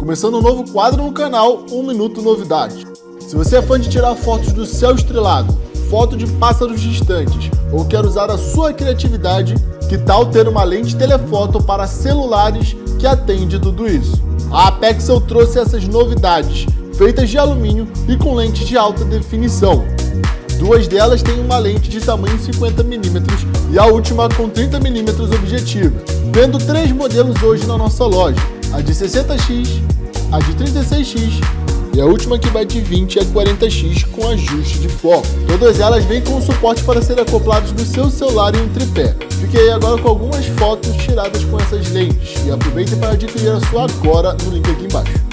Começando um novo quadro no canal, 1 Minuto Novidades. Se você é fã de tirar fotos do céu estrelado, foto de pássaros distantes ou quer usar a sua criatividade, que tal ter uma lente telefoto para celulares que atende tudo isso? A Apexel trouxe essas novidades, feitas de alumínio e com lentes de alta definição. Duas delas têm uma lente de tamanho 50mm e a última com 30mm objetiva, tendo três modelos hoje na nossa loja, a de 60x, a de 36x e a última que vai de 20 a 40x com ajuste de foco. Todas elas vêm com suporte para serem acoplados no seu celular em um tripé. Fiquei agora com algumas fotos tiradas com essas lentes e aproveite para adquirir a sua agora no link aqui embaixo.